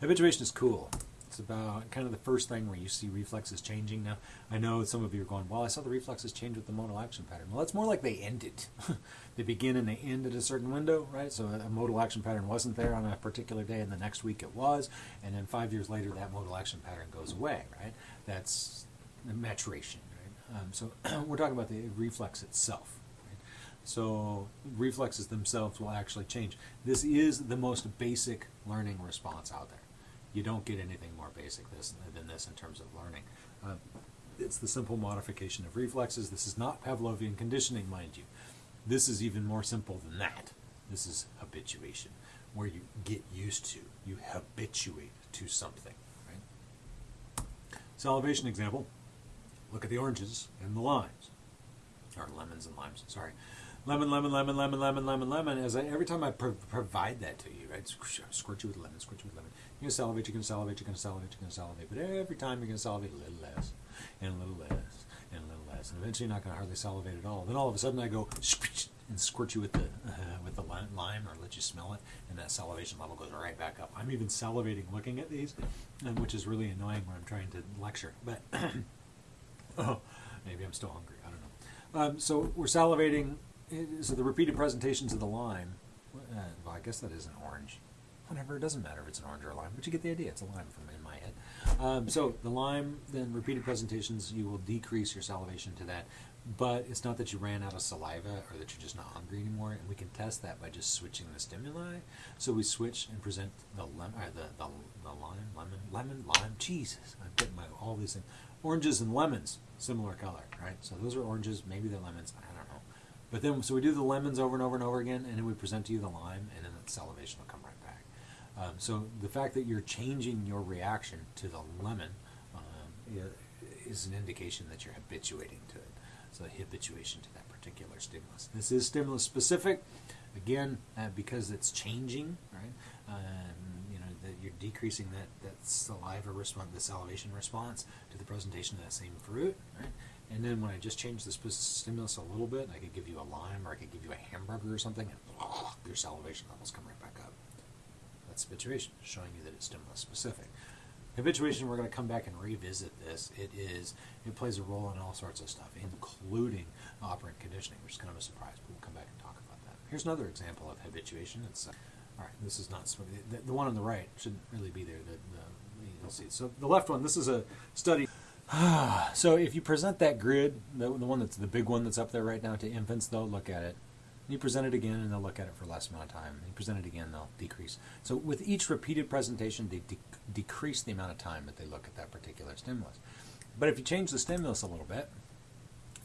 habituation is cool. It's about kind of the first thing where you see reflexes changing. Now, I know some of you are going, well, I saw the reflexes change with the modal action pattern. Well, it's more like they ended. they begin and they end at a certain window, right? So a modal action pattern wasn't there on a particular day, and the next week it was, and then five years later, that modal action pattern goes away, right? That's maturation, right? Um, so we're talking about the reflex itself. So reflexes themselves will actually change. This is the most basic learning response out there. You don't get anything more basic this, than this in terms of learning. Uh, it's the simple modification of reflexes. This is not Pavlovian conditioning, mind you. This is even more simple than that. This is habituation, where you get used to, you habituate to something. Right? Salivation example. Look at the oranges and the limes, or lemons and limes. Sorry lemon, lemon, lemon, lemon, lemon, lemon, lemon. As I, every time I pro- provide that to you, right? Squirt you with lemon, squirt you with lemon. You're gonna salivate, you're gonna salivate, you're gonna salivate, you're gonna salivate. But every time you're gonna salivate a little less, and a little less, and a little less, and eventually you're not gonna hardly salivate at all. Then all of a sudden I go and squirt you with the uh, with the lime, or let you smell it, and that salivation level goes right back up. I'm even salivating looking at these, which is really annoying when I'm trying to lecture. But oh, maybe I'm still hungry. I don't know. Um, so we're salivating so the repeated presentations of the lime, uh, well, I guess that is an orange. Whatever, it doesn't matter if it's an orange or a lime, but you get the idea. It's a lime from in my head. Um, so the lime, then repeated presentations, you will decrease your salivation to that. But it's not that you ran out of saliva or that you're just not hungry anymore, and we can test that by just switching the stimuli. So we switch and present the uh, the, the, the lime, lemon, lemon, lime. Jesus, I'm getting my all these things. Oranges and lemons, similar color, right? So those are oranges, maybe they're lemons. I don't know. But then, so we do the lemons over and over and over again, and then we present to you the lime, and then the salivation will come right back. Um, so the fact that you're changing your reaction to the lemon um, is an indication that you're habituating to it. So habituation to that particular stimulus. This is stimulus specific, again, uh, because it's changing, right? Um, you know, that you're decreasing that, that saliva response, the salivation response to the presentation of that same fruit, right? And then when I just change the stimulus a little bit, I could give you a lime or I could give you a hamburger or something, and your salivation levels come right back up. That's habituation, showing you that it's stimulus specific. Habituation, we're going to come back and revisit this. It is it plays a role in all sorts of stuff, including operant conditioning, which is kind of a surprise, but we'll come back and talk about that. Here's another example of habituation. It's uh, all right. This is not the, the, one on the right shouldn't really be there. The, you'll see. So the left one. This is a study. so if you present that grid, the, the one that's the big one that's up there right now to infants, they'll look at it. You present it again, and they'll look at it for less amount of time. You present it again, they'll decrease. So with each repeated presentation, they de- decrease the amount of time that they look at that particular stimulus. But if you change the stimulus a little bit,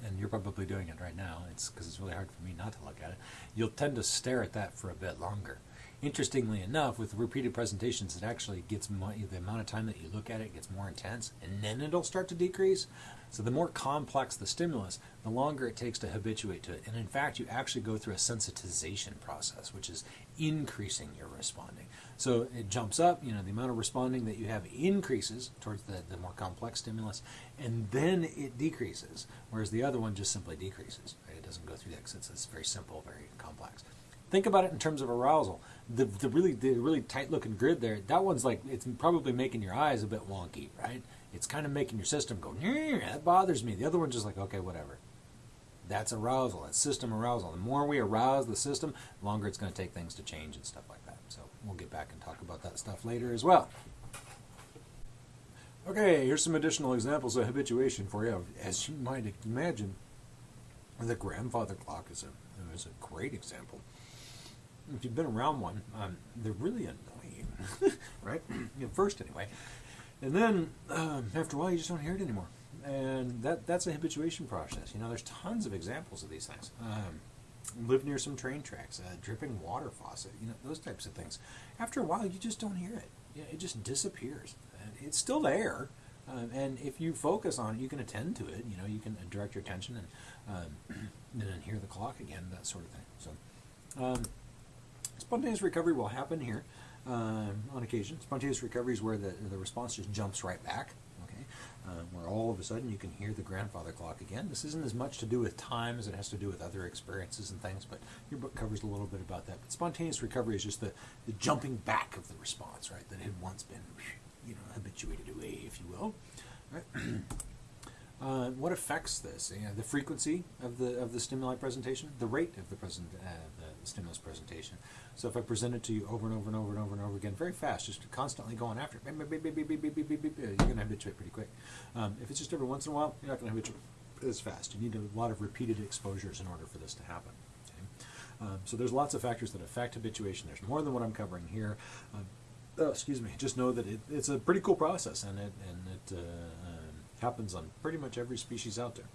and you're probably doing it right now, it's because it's really hard for me not to look at it. You'll tend to stare at that for a bit longer. Interestingly enough, with repeated presentations, it actually gets the amount of time that you look at it gets more intense, and then it'll start to decrease. So the more complex the stimulus, the longer it takes to habituate to it. And in fact, you actually go through a sensitization process, which is increasing your responding. So it jumps up, you know, the amount of responding that you have increases towards the, the more complex stimulus, and then it decreases, whereas the other one just simply decreases. Right? It doesn't go through that it's, it's very simple, very complex. Think about it in terms of arousal. The, the really the really tight looking grid there, that one's like it's probably making your eyes a bit wonky, right? It's kind of making your system go, that bothers me. The other one's just like, okay, whatever. That's arousal. That's system arousal. The more we arouse the system, the longer it's going to take things to change and stuff like that. So we'll get back and talk about that stuff later as well. Okay, here's some additional examples of habituation for you. As you might imagine, the grandfather clock is a, is a great example if you've been around one, um, they're really annoying, right? At first, anyway, and then um, after a while, you just don't hear it anymore, and that that's a habituation process. You know, there's tons of examples of these things. Um, live near some train tracks, a dripping water faucet, you know, those types of things. After a while, you just don't hear it. You know, it just disappears. And it's still there, um, and if you focus on it, you can attend to it. You know, you can direct your attention and um, and then hear the clock again, that sort of thing. So. Spontaneous recovery will happen here um, on occasion. Spontaneous recovery is where the, the response just jumps right back. Okay, uh, where all of a sudden you can hear the grandfather clock again. This isn't as much to do with time as it has to do with other experiences and things, but your book covers a little bit about that. But spontaneous recovery is just the, the jumping back of the response, right, that had once been, you know, habituated away, if you will. Right? Uh, what affects this? You know, the frequency of the of the stimuli presentation, the rate of the present uh, the stimulus presentation. So if I present it to you over and over and over and over and over again, very fast, just constantly going after it, you're going to habituate pretty quick. Um, if it's just every once in a while, you're not going to habituate as fast. You need a lot of repeated exposures in order for this to happen. Okay? Um, so there's lots of factors that affect habituation. There's more than what I'm covering here. Oh, excuse me. Just know that it, it's a pretty cool process, and it and it. Uh, happens on pretty much every species out there.